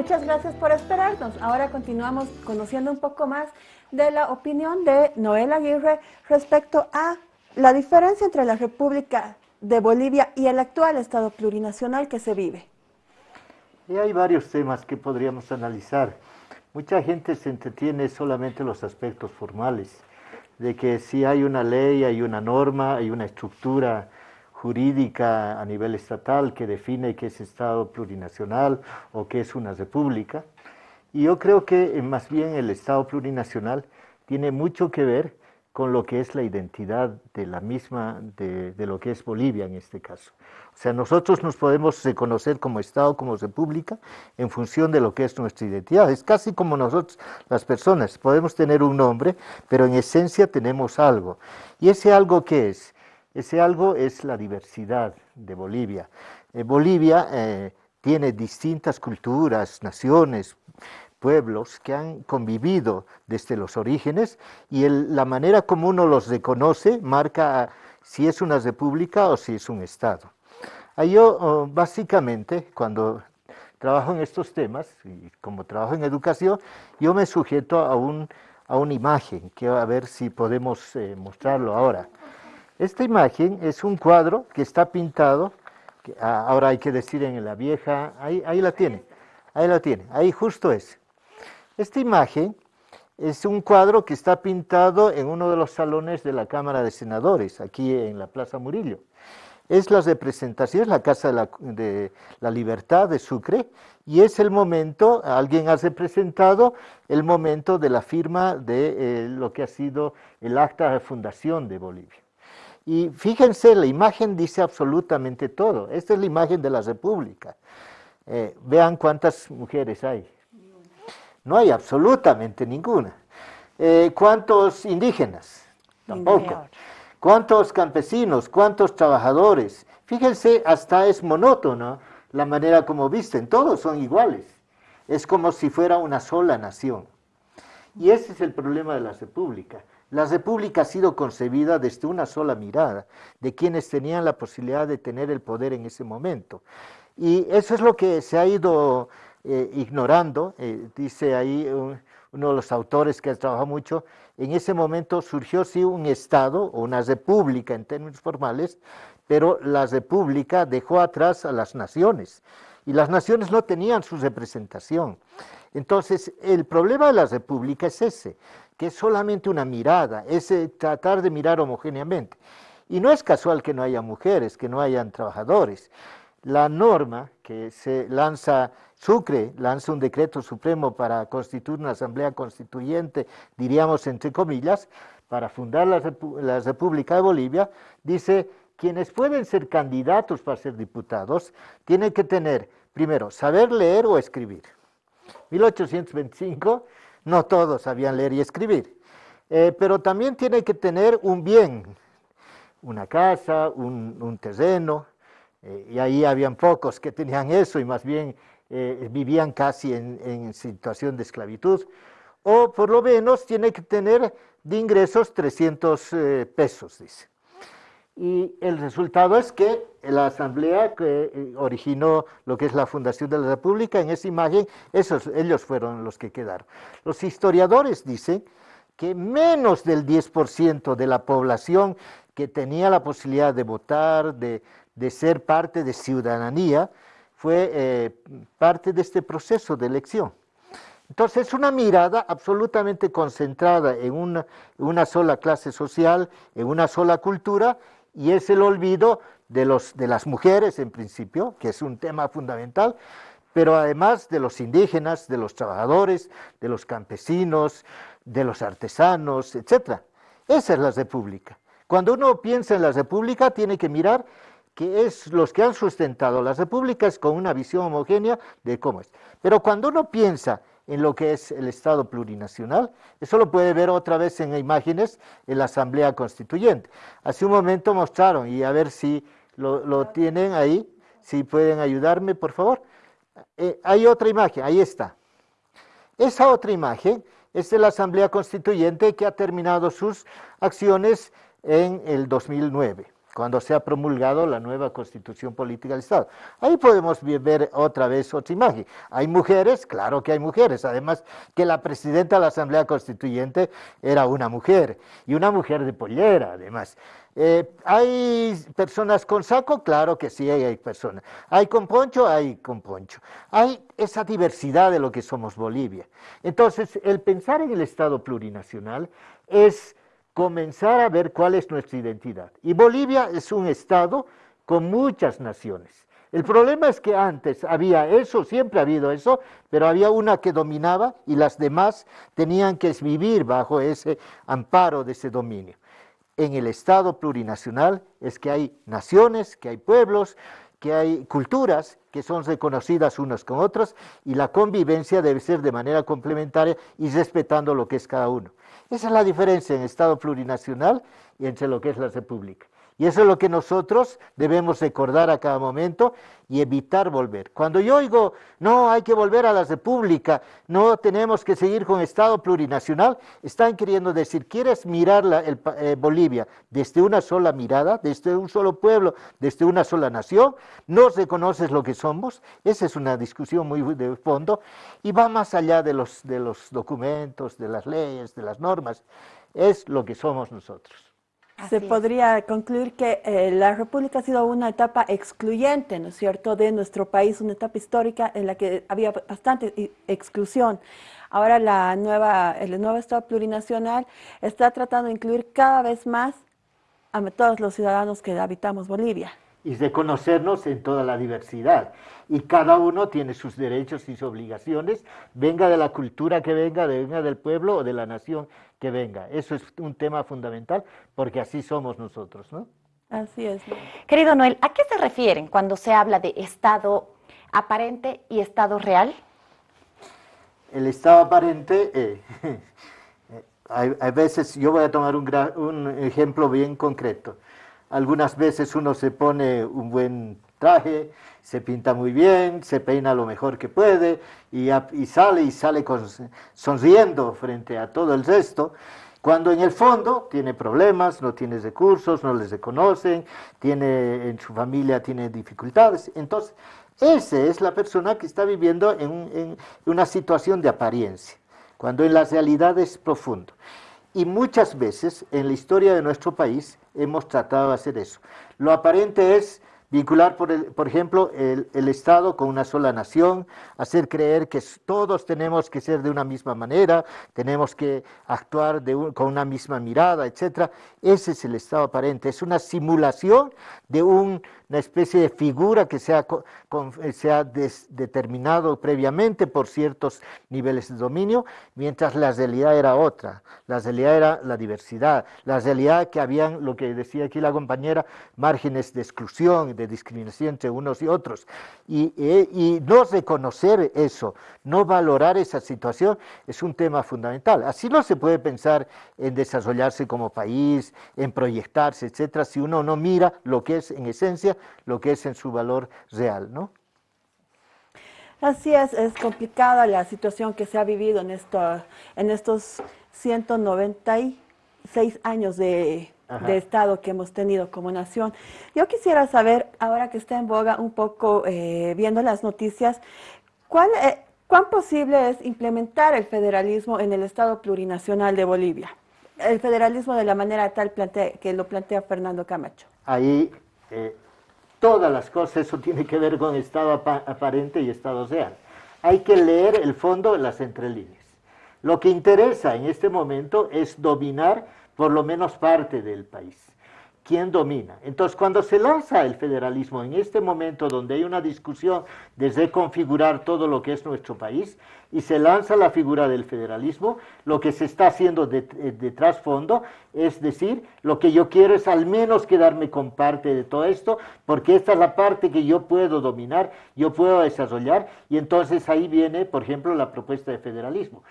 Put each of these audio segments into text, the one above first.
Muchas gracias por esperarnos. Ahora continuamos conociendo un poco más de la opinión de Noel Aguirre respecto a la diferencia entre la República de Bolivia y el actual Estado plurinacional que se vive. Y hay varios temas que podríamos analizar. Mucha gente se entretiene solamente en los aspectos formales, de que si hay una ley, hay una norma, hay una estructura jurídica a nivel estatal que define qué es Estado plurinacional o qué es una república. Y yo creo que eh, más bien el Estado plurinacional tiene mucho que ver con lo que es la identidad de la misma, de, de, lo que es Bolivia en este caso. O sea, nosotros nos podemos reconocer como Estado, como República, en función de lo que es nuestra identidad. Es casi como nosotros, las personas, podemos tener un nombre, pero en esencia tenemos algo. ¿Y ese algo qué es? Ese algo es la diversidad de Bolivia. Eh, Bolivia eh, tiene distintas culturas, naciones, pueblos que han convivido desde los orígenes y la manera como uno los reconoce marca si es una república o si es un estado. yo oh, básicamente cuando trabajo en estos temas y como trabajo en educación, yo me sujeto a, un, a una imagen, que a ver si podemos eh, mostrarlo ahora. Esta imagen es un cuadro que está pintado, ah, ahora hay que decir en la vieja, ahí, ahí la tiene, ahí la tiene, ahí justo es. Esta imagen es un cuadro que está pintado en uno de los salones de la Cámara de Senadores, aquí en la Plaza Murillo. Es la representación, la Casa de la, de la Libertad de Sucre, y es el momento, alguien ha representado el momento de la firma de eh, lo que ha sido el acta de fundación de Bolivia. Y fíjense, la imagen dice absolutamente todo. Esta es la imagen de la República. Eh, vean cuántas mujeres hay. No hay absolutamente ninguna. Eh, ¿Cuántos indígenas? Tampoco. ¿Cuántos campesinos? ¿Cuántos trabajadores? Fíjense, hasta es monótono la manera como visten. Todos son iguales. Es como si fuera una sola nación. Y ese es el problema de la República. La República ha sido concebida desde una sola mirada, de quienes tenían la posibilidad de tener el poder en ese momento. Y eso es lo que se ha ido eh, ignorando, eh, dice ahí uno de los autores que ha trabajado mucho, en ese momento surgió sí un Estado o una república en términos formales, pero la república dejó atrás a las naciones y las naciones no tenían su representación. Entonces, el problema de la república es ese, que es solamente una mirada, es eh, tratar de mirar homogéneamente. Y no es casual que no haya mujeres, que no hayan trabajadores. La norma que se lanza, Sucre lanza un decreto supremo para constituir una asamblea constituyente, diríamos entre comillas, para fundar la, la República de Bolivia, dice, quienes pueden ser candidatos para ser diputados tienen que tener, primero, saber leer o escribir. 1825 no todos sabían leer y escribir, eh, pero también tiene que tener un bien, una casa, un, terreno, eh, y ahí habían pocos que tenían eso y más bien eh, vivían casi en, situación de esclavitud, o por lo menos tiene que tener de ingresos 300 pesos, dice. Y el resultado es que la asamblea que eh, originó lo que es la fundación de la república, en esa imagen, esos, ellos fueron los que quedaron. Los historiadores dicen que menos del 10% de la población que tenía la posibilidad de votar, de, ser parte de ciudadanía, fue eh, parte de este proceso de elección. Entonces, es una mirada absolutamente concentrada en una, una sola clase social, en una sola cultura, y es el olvido de, los, de las mujeres en principio, que es un tema fundamental, pero además de los indígenas, de los trabajadores, de los campesinos, de los artesanos, etc. Esa es la república. Cuando uno piensa en la república tiene que mirar que es los que han sustentado las repúblicas con una visión homogénea de cómo es. Pero cuando uno piensa en lo que es el Estado plurinacional. Eso lo puede ver otra vez en imágenes en la Asamblea Constituyente. Hace un momento mostraron, y a ver si lo, tienen ahí, si pueden ayudarme, por favor. Eh, hay otra imagen, ahí está. Esa otra imagen es de la Asamblea Constituyente que ha terminado sus acciones en el 2009. Cuando se ha promulgado la nueva constitución política del Estado. Ahí podemos ver otra vez otra imagen. Hay mujeres, claro que hay mujeres, además que la presidenta de la Asamblea Constituyente era una mujer, y una mujer de pollera, además. Eh, ¿Hay personas con saco? Claro que sí, hay personas. ¿Hay con poncho? Hay con poncho. Hay esa diversidad de lo que somos Bolivia. Entonces, el pensar en el Estado plurinacional es comenzar a ver cuál es nuestra identidad. Y Bolivia es un Estado con muchas naciones. El problema es que antes había eso, siempre ha habido eso, pero había una que dominaba y las demás tenían que vivir bajo ese amparo de ese dominio en el Estado plurinacional es que hay naciones, que hay pueblos, que hay culturas que son reconocidas unas con otras y la convivencia debe ser de manera complementaria y respetando lo que es cada uno. Esa es la diferencia en Estado plurinacional y entre lo que es la República. Y eso es lo que nosotros debemos recordar a cada momento y evitar volver. Cuando yo oigo, no, hay que volver a la república, no tenemos que seguir con Estado plurinacional, están queriendo decir, ¿quieres mirar la, eh, Bolivia desde una sola mirada, desde un solo pueblo, desde una sola nación? ¿No reconoces lo que somos? Esa es una discusión muy de fondo y va más allá de los, de los documentos, de las leyes, de las normas. Es lo que somos nosotros se podría concluir que eh, la República ha sido una etapa excluyente, ¿no es cierto?, de nuestro país, una etapa histórica en la que había bastante exclusión. Ahora la nueva, el nuevo Estado plurinacional está tratando de incluir cada vez más a todos los ciudadanos que habitamos Bolivia y de conocernos en toda la diversidad. Y cada uno tiene sus derechos y sus obligaciones, venga de la cultura que venga, venga del pueblo o de la nación que venga. Eso es un tema fundamental porque así somos nosotros, ¿no? Así es. Querido Noel, ¿a qué se refieren cuando se habla de Estado aparente y Estado real? El Estado aparente, eh, hay, veces, yo voy a tomar un, un ejemplo bien concreto. Algunas veces uno se pone un buen traje, se pinta muy bien, se peina lo mejor que puede y, sale y sale sonriendo frente a todo el resto, cuando en el fondo tiene problemas, no tiene recursos, no les reconocen, tiene, en su familia tiene dificultades. Entonces, esa es la persona que está viviendo en, en una situación de apariencia, cuando en la realidad es profundo. Y muchas veces en la historia de nuestro país hemos tratado de hacer eso. Lo aparente es vincular, por, el, por ejemplo, el, el, Estado con una sola nación, hacer creer que todos tenemos que ser de una misma manera, tenemos que actuar de con una misma mirada, etc. Ese es el Estado aparente, es una simulación de un una especie de figura que se ha, eh, determinado previamente por ciertos niveles de dominio, mientras la realidad era otra, la realidad era la diversidad, la realidad que habían, lo que decía aquí la compañera, márgenes de exclusión, de discriminación entre unos y otros, y, eh, y no reconocer eso, no valorar esa situación, es un tema fundamental. Así no se puede pensar en desarrollarse como país, en proyectarse, etcétera, si uno no mira lo que es en esencia lo que es en su valor real, ¿no? Así es, es complicada la situación que se ha vivido en, esto, en estos 196 años de, Estado que hemos tenido como nación. Yo quisiera saber, ahora que está en boga un poco eh, viendo las noticias, ¿cuál, eh, ¿cuán posible es implementar el federalismo en el Estado plurinacional de Bolivia? El federalismo de la manera tal que lo plantea Fernando Camacho. Ahí eh, todas las cosas, eso tiene que ver con estado aparente y estado real. Hay que leer el fondo de las entrelíneas. Lo que interesa en este momento es dominar por lo menos parte del país. ¿Quién domina? Entonces, cuando se lanza el federalismo en este momento donde hay una discusión de reconfigurar todo lo que es nuestro país, y se lanza la figura del federalismo, lo que se está haciendo de, eh, de, trasfondo es decir, lo que yo quiero es al menos quedarme con parte de todo esto, porque esta es la parte que yo puedo dominar, yo puedo desarrollar, y entonces ahí viene, por ejemplo, la propuesta de federalismo.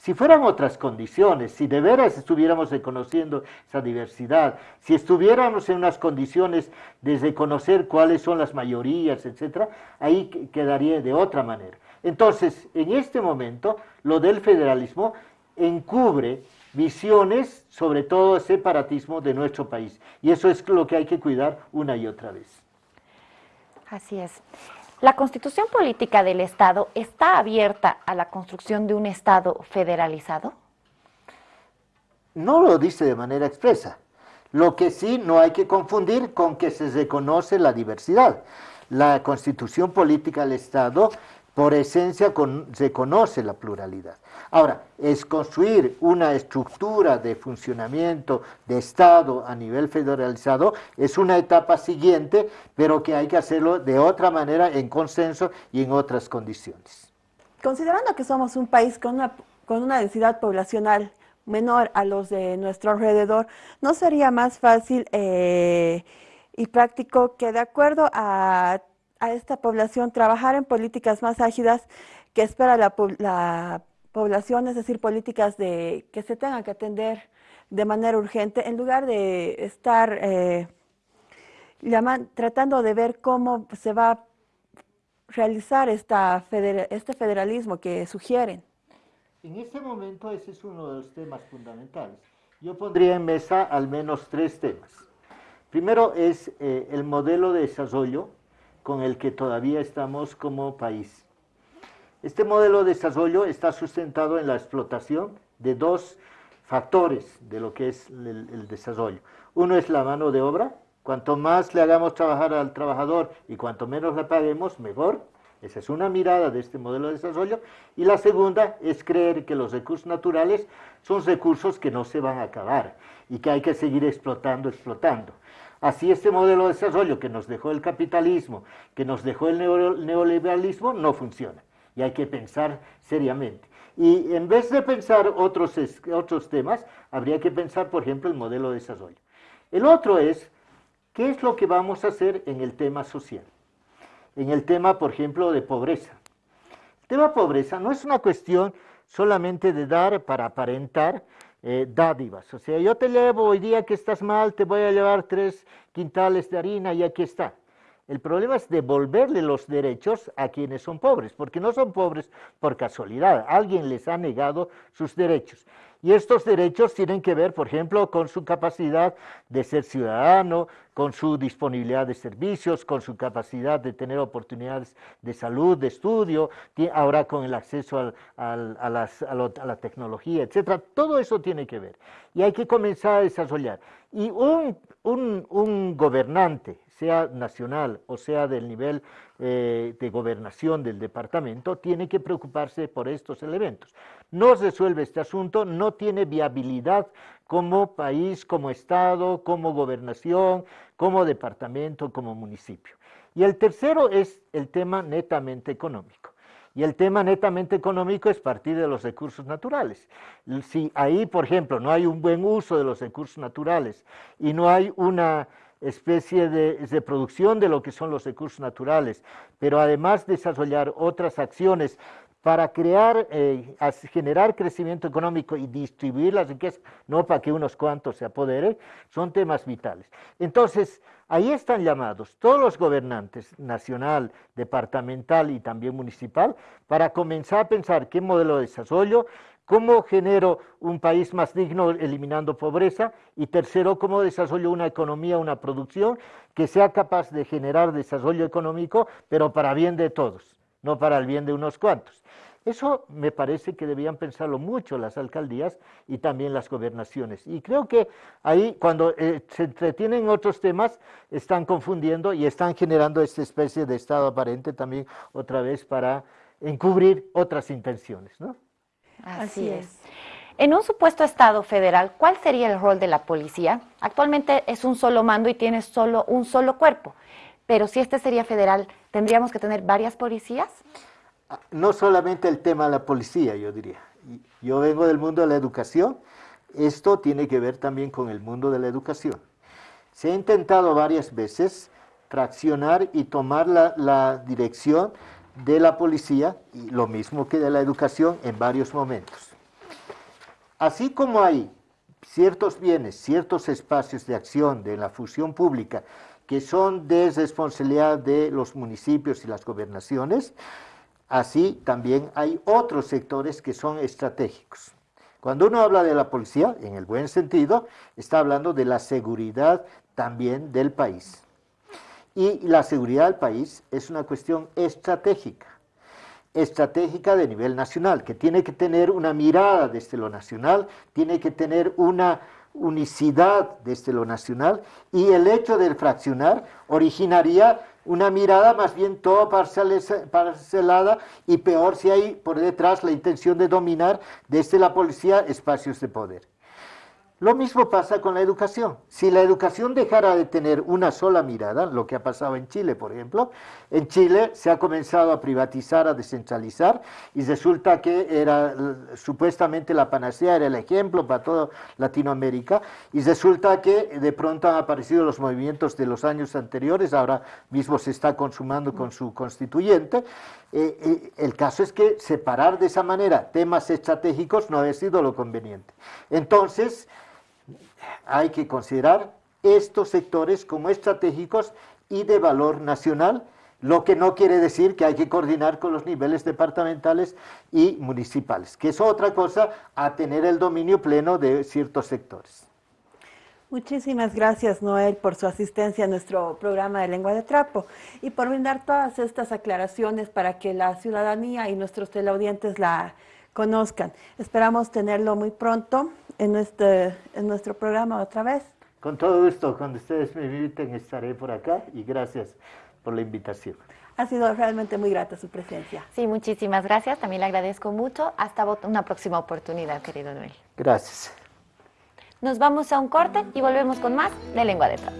Si fueran otras condiciones, si de veras estuviéramos reconociendo esa diversidad, si estuviéramos en unas condiciones de reconocer cuáles son las mayorías, etcétera, ahí quedaría de otra manera. Entonces, en este momento, lo del federalismo encubre visiones, sobre todo separatismo de nuestro país. Y eso es lo que hay que cuidar una y otra vez. Así es. ¿La constitución política del Estado está abierta a la construcción de un Estado federalizado? No lo dice de manera expresa. Lo que sí no hay que confundir con que se reconoce la diversidad. La constitución política del Estado por esencia reconoce la pluralidad. Ahora, es construir una estructura de funcionamiento de Estado a nivel federalizado, es una etapa siguiente, pero que hay que hacerlo de otra manera, en consenso y en otras condiciones. Considerando que somos un país con una, con una densidad poblacional menor a los de nuestro alrededor, ¿no sería más fácil eh, y práctico que de acuerdo a, esta población trabajar en políticas más ágidas que espera la, población, es decir, políticas de, que se tengan que atender de manera urgente, en lugar de estar eh, tratando de ver cómo se va a realizar esta este federalismo que sugieren. En este momento ese es uno de los temas fundamentales. Yo pondría en mesa al menos tres temas. Primero es eh, el modelo de desarrollo con el que todavía estamos como país. Este modelo de desarrollo está sustentado en la explotación de dos factores de lo que es el, el desarrollo. Uno es la mano de obra. Cuanto más le hagamos trabajar al trabajador y cuanto menos le paguemos, mejor. Esa es una mirada de este modelo de desarrollo. Y la segunda es creer que los recursos naturales son recursos que no se van a acabar y que hay que seguir explotando, explotando. Así este modelo de desarrollo que nos dejó el capitalismo, que nos dejó el neoliberalismo, no funciona. Y hay que pensar seriamente. Y en vez de pensar otros, otros temas, habría que pensar, por ejemplo, el modelo de desarrollo. El otro es, ¿qué es lo que vamos a hacer en el tema social? en el tema, por ejemplo, de pobreza. El tema pobreza no es una cuestión solamente de dar para aparentar eh, dádivas. O sea, yo te llevo hoy día que estás mal, te voy a llevar tres quintales de harina y aquí está. El problema es devolverle los derechos a quienes son pobres, porque no son pobres por casualidad, alguien les ha negado sus derechos. Y estos derechos tienen que ver, por ejemplo, con su capacidad de ser ciudadano, con su disponibilidad de servicios, con su capacidad de tener oportunidades de salud, de estudio, ahora con el acceso a, la tecnología, etcétera. Todo eso tiene que ver. Y hay que comenzar a desarrollar. Y un, un gobernante, sea nacional o sea del nivel eh, de gobernación del departamento, tiene que preocuparse por estos elementos. No resuelve este asunto, no tiene viabilidad como país, como Estado, como gobernación, como departamento, como municipio. Y el tercero es el tema netamente económico. Y el tema netamente económico es partir de los recursos naturales. Si ahí, por ejemplo, no hay un buen uso de los recursos naturales y no hay una especie de, producción de lo que son los recursos naturales, pero además desarrollar otras acciones para crear, eh, generar crecimiento económico y distribuir las riquezas, no para que unos cuantos se apoderen, son temas vitales. Entonces, ahí están llamados todos los gobernantes, nacional, departamental y también municipal, para comenzar a pensar qué modelo de desarrollo, ¿Cómo genero un país más digno eliminando pobreza? Y tercero, ¿cómo desarrollo una economía, una producción que sea capaz de generar desarrollo económico, pero para bien de todos, no para el bien de unos cuantos? Eso me parece que debían pensarlo mucho las alcaldías y también las gobernaciones. Y creo que ahí, cuando eh, se entretienen otros temas, están confundiendo y están generando esta especie de estado aparente también otra vez para encubrir otras intenciones, ¿no? Así, es. En un supuesto Estado federal, ¿cuál sería el rol de la policía? Actualmente es un solo mando y tiene solo un solo cuerpo, pero si este sería federal, ¿tendríamos que tener varias policías? Ah, no solamente el tema de la policía, yo diría. Yo vengo del mundo de la educación, esto tiene que ver también con el mundo de la educación. Se ha intentado varias veces traccionar y tomar la, la dirección de la policía y lo mismo que de la educación en varios momentos. Así como hay ciertos bienes, ciertos espacios de acción de la fusión pública que son de responsabilidad de los municipios y las gobernaciones, así también hay otros sectores que son estratégicos. Cuando uno habla de la policía, en el buen sentido, está hablando de la seguridad también del país. Y la seguridad del país es una cuestión estratégica, estratégica de nivel nacional, que tiene que tener una mirada desde lo nacional, tiene que tener una unicidad desde lo nacional y el hecho del fraccionar originaría una mirada más bien todo parcelada y peor si hay por detrás la intención de dominar desde la policía espacios de poder. Lo mismo pasa con la educación. Si la educación dejara de tener una sola mirada, lo que ha pasado en Chile, por ejemplo, en Chile se ha comenzado a privatizar, a descentralizar, y resulta que era supuestamente la panacea, era el ejemplo para toda Latinoamérica, y resulta que de pronto han aparecido los movimientos de los años anteriores, ahora mismo se está consumando con su constituyente. Eh, eh, el caso es que separar de esa manera temas estratégicos no ha sido lo conveniente. Entonces, hay que considerar estos sectores como estratégicos y de valor nacional, lo que no quiere decir que hay que coordinar con los niveles departamentales y municipales, que es otra cosa a tener el dominio pleno de ciertos sectores. Muchísimas gracias, Noel, por su asistencia a nuestro programa de Lengua de Trapo y por brindar todas estas aclaraciones para que la ciudadanía y nuestros teleaudientes la conozcan. Esperamos tenerlo muy pronto en nuestro, en nuestro programa otra vez. Con todo gusto, cuando ustedes me inviten estaré por acá y gracias por la invitación. Ha sido realmente muy grata su presencia. Sí, muchísimas gracias. También le agradezco mucho. Hasta una próxima oportunidad, querido Noel. Gracias. Nos vamos a un corte y volvemos con más de Lengua de Trapo.